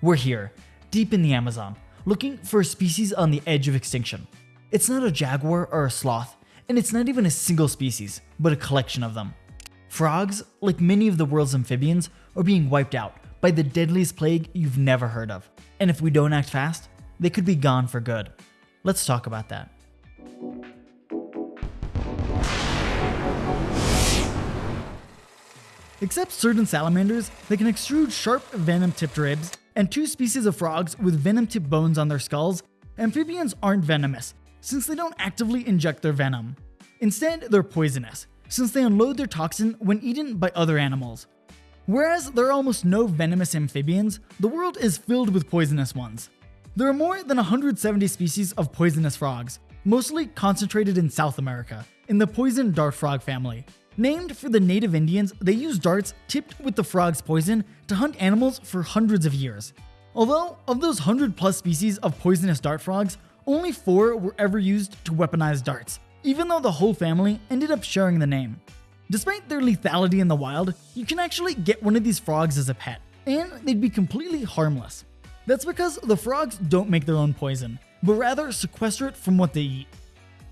We're here, deep in the Amazon, looking for a species on the edge of extinction. It's not a jaguar or a sloth, and it's not even a single species, but a collection of them. Frogs, like many of the world's amphibians, are being wiped out by the deadliest plague you've never heard of. And if we don't act fast, they could be gone for good. Let's talk about that. Except certain salamanders they can extrude sharp venom-tipped ribs and two species of frogs with venom-tipped bones on their skulls, amphibians aren't venomous since they don't actively inject their venom. Instead, they're poisonous since they unload their toxin when eaten by other animals. Whereas there are almost no venomous amphibians, the world is filled with poisonous ones. There are more than 170 species of poisonous frogs, mostly concentrated in South America, in the poison dart frog family. Named for the native Indians, they used darts tipped with the frog's poison to hunt animals for hundreds of years. Although, of those 100 plus species of poisonous dart frogs, only 4 were ever used to weaponize darts, even though the whole family ended up sharing the name. Despite their lethality in the wild, you can actually get one of these frogs as a pet, and they'd be completely harmless. That's because the frogs don't make their own poison, but rather sequester it from what they eat.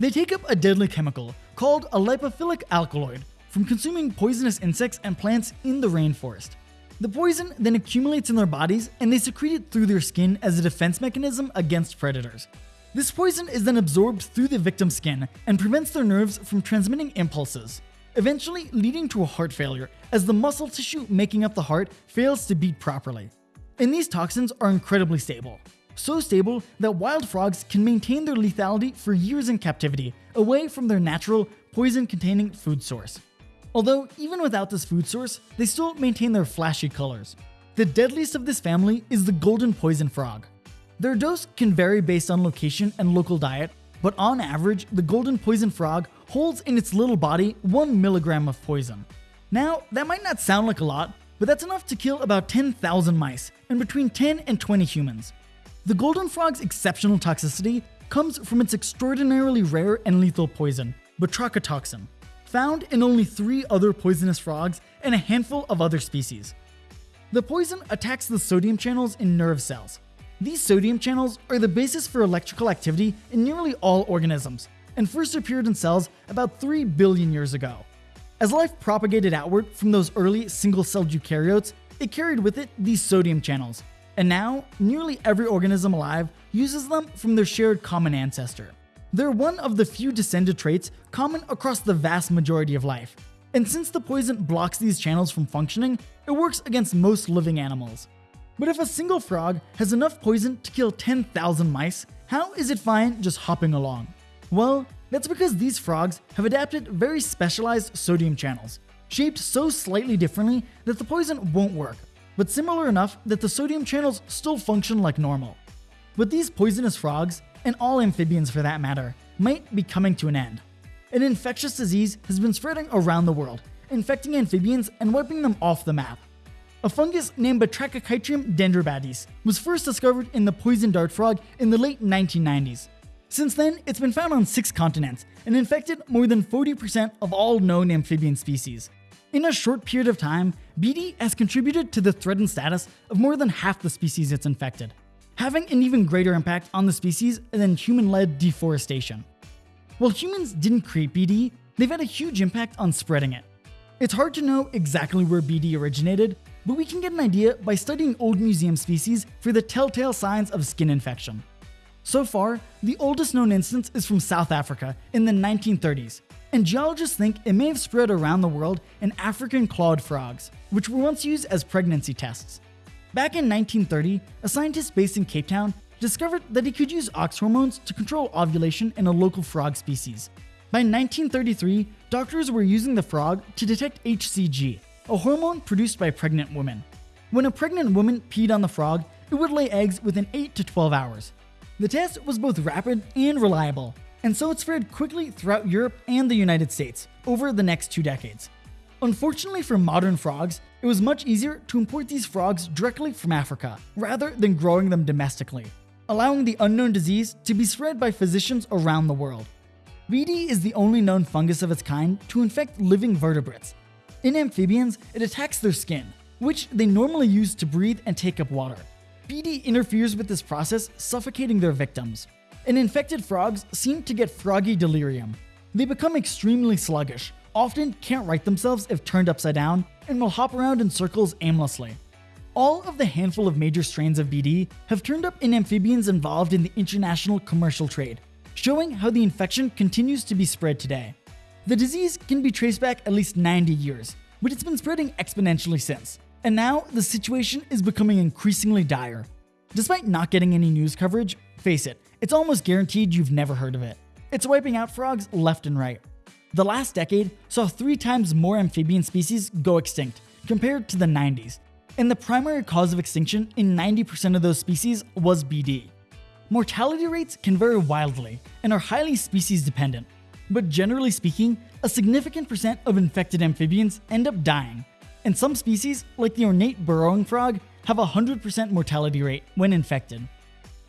They take up a deadly chemical called a lipophilic alkaloid from consuming poisonous insects and plants in the rainforest. The poison then accumulates in their bodies and they secrete it through their skin as a defense mechanism against predators. This poison is then absorbed through the victim's skin and prevents their nerves from transmitting impulses, eventually leading to a heart failure as the muscle tissue making up the heart fails to beat properly. And these toxins are incredibly stable, so stable that wild frogs can maintain their lethality for years in captivity, away from their natural, poison containing food source. Although, even without this food source, they still maintain their flashy colors. The deadliest of this family is the golden poison frog. Their dose can vary based on location and local diet, but on average, the golden poison frog holds in its little body 1 milligram of poison. Now, that might not sound like a lot, but that's enough to kill about 10,000 mice and between 10 and 20 humans. The golden frog's exceptional toxicity comes from its extraordinarily rare and lethal poison, batrachotoxin found in only three other poisonous frogs and a handful of other species. The poison attacks the sodium channels in nerve cells. These sodium channels are the basis for electrical activity in nearly all organisms, and first appeared in cells about 3 billion years ago. As life propagated outward from those early single-celled eukaryotes, it carried with it these sodium channels, and now nearly every organism alive uses them from their shared common ancestor. They're one of the few descended traits common across the vast majority of life. And since the poison blocks these channels from functioning, it works against most living animals. But if a single frog has enough poison to kill 10,000 mice, how is it fine just hopping along? Well, that's because these frogs have adapted very specialized sodium channels, shaped so slightly differently that the poison won't work, but similar enough that the sodium channels still function like normal. But these poisonous frogs and all amphibians for that matter, might be coming to an end. An infectious disease has been spreading around the world, infecting amphibians and wiping them off the map. A fungus named Batrachochytrium dendrobatidis was first discovered in the poison dart frog in the late 1990s. Since then, it's been found on six continents and infected more than 40% of all known amphibian species. In a short period of time, BD has contributed to the threatened status of more than half the species it's infected having an even greater impact on the species than human-led deforestation. While humans didn't create BD, they've had a huge impact on spreading it. It's hard to know exactly where BD originated, but we can get an idea by studying old museum species for the telltale signs of skin infection. So far, the oldest known instance is from South Africa in the 1930s, and geologists think it may have spread around the world in African clawed frogs, which were once used as pregnancy tests. Back in 1930, a scientist based in Cape Town discovered that he could use ox hormones to control ovulation in a local frog species. By 1933, doctors were using the frog to detect HCG, a hormone produced by pregnant women. When a pregnant woman peed on the frog, it would lay eggs within 8 to 12 hours. The test was both rapid and reliable, and so it spread quickly throughout Europe and the United States over the next two decades. Unfortunately for modern frogs, it was much easier to import these frogs directly from Africa, rather than growing them domestically, allowing the unknown disease to be spread by physicians around the world. BD is the only known fungus of its kind to infect living vertebrates. In amphibians, it attacks their skin, which they normally use to breathe and take up water. BD interferes with this process, suffocating their victims. And infected frogs seem to get froggy delirium. They become extremely sluggish, often can't right themselves if turned upside down, and will hop around in circles aimlessly. All of the handful of major strains of BD have turned up in amphibians involved in the international commercial trade, showing how the infection continues to be spread today. The disease can be traced back at least 90 years, but it's been spreading exponentially since, and now the situation is becoming increasingly dire. Despite not getting any news coverage, face it, it's almost guaranteed you've never heard of it. It's wiping out frogs left and right. The last decade saw three times more amphibian species go extinct compared to the 90s, and the primary cause of extinction in 90% of those species was BD. Mortality rates can vary wildly and are highly species dependent, but generally speaking, a significant percent of infected amphibians end up dying, and some species, like the ornate burrowing frog, have a 100% mortality rate when infected.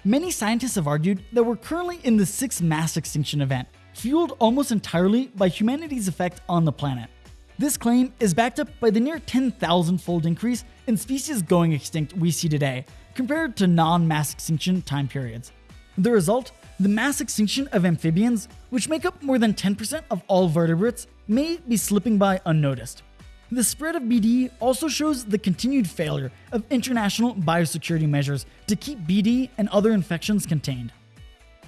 Many scientists have argued that we're currently in the sixth mass extinction event, fueled almost entirely by humanity's effect on the planet. This claim is backed up by the near 10,000 fold increase in species going extinct we see today, compared to non mass extinction time periods. The result? The mass extinction of amphibians, which make up more than 10% of all vertebrates, may be slipping by unnoticed. The spread of BD also shows the continued failure of international biosecurity measures to keep BD and other infections contained.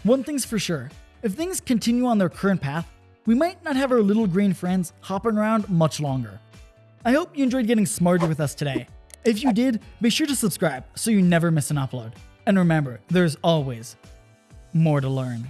One thing's for sure if things continue on their current path, we might not have our little green friends hopping around much longer. I hope you enjoyed getting smarter with us today. If you did, be sure to subscribe so you never miss an upload. And remember, there's always more to learn.